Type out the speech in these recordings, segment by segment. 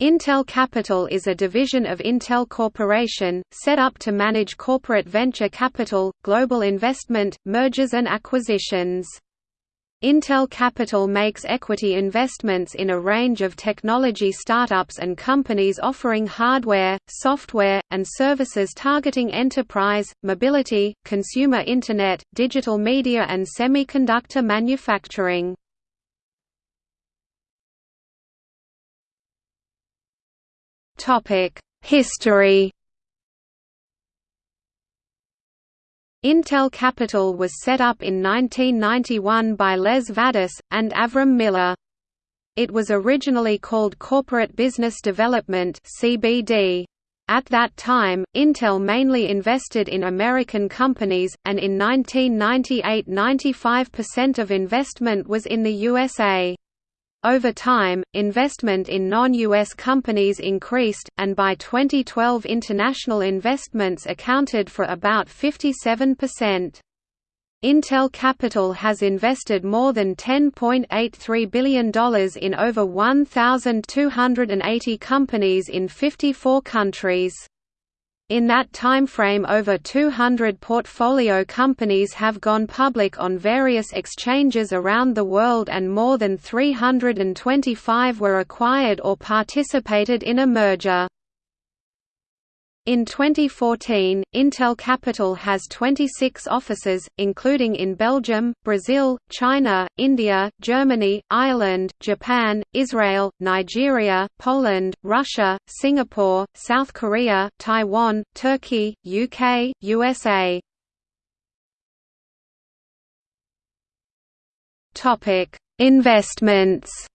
Intel Capital is a division of Intel Corporation, set up to manage corporate venture capital, global investment, mergers and acquisitions. Intel Capital makes equity investments in a range of technology startups and companies offering hardware, software, and services targeting enterprise, mobility, consumer Internet, digital media and semiconductor manufacturing. History Intel Capital was set up in 1991 by Les Vadasz, and Avram Miller. It was originally called Corporate Business Development. At that time, Intel mainly invested in American companies, and in 1998 95% of investment was in the USA. Over time, investment in non-US companies increased, and by 2012 international investments accounted for about 57%. Intel Capital has invested more than $10.83 billion in over 1,280 companies in 54 countries. In that timeframe over 200 portfolio companies have gone public on various exchanges around the world and more than 325 were acquired or participated in a merger. In 2014, Intel Capital has 26 offices, including in Belgium, Brazil, China, India, Germany, Ireland, Japan, Israel, Nigeria, Poland, Russia, Singapore, South Korea, Taiwan, Turkey, UK, USA. Investments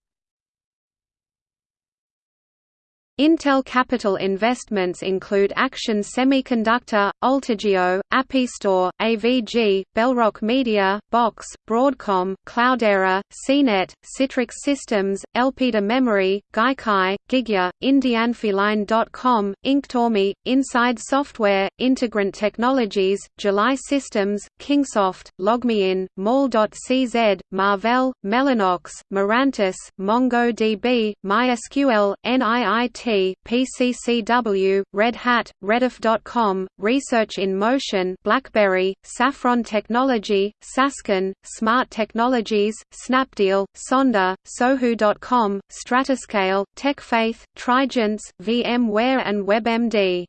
Intel Capital investments include Action Semiconductor, Ultigio, Appistry, AVG, Bellrock Media, Box, Broadcom, Cloudera, CNET, Citrix Systems, Elpida Memory, Gaikai, Gigya, Indiainfoline.com, Inktomi, Insyde Software, Integrant Technologies, July Systems, Kingsoft, LogMeIn, Mall.cz, Marvell, Mellanox, Mirantis, MongoDB, MySQL, NIIT PCCW, Red Hat, Rediff.com, Research in Motion BlackBerry, Saffron Technology, Sasken, Smart Technologies, Snapdeal, Sonder, Sohu.com, Stratascale, TechFaith, Trigence, VMware and WebMD.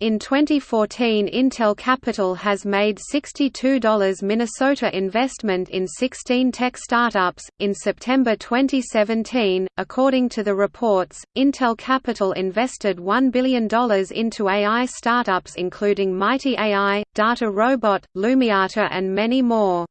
In 2014 Intel Capital has made $62 Minnesota investment in 16 tech startups. In September 2017, according to the reports, Intel Capital invested $1 billion into AI startups including Mighty AI, DataRobot, Lumiata and many more.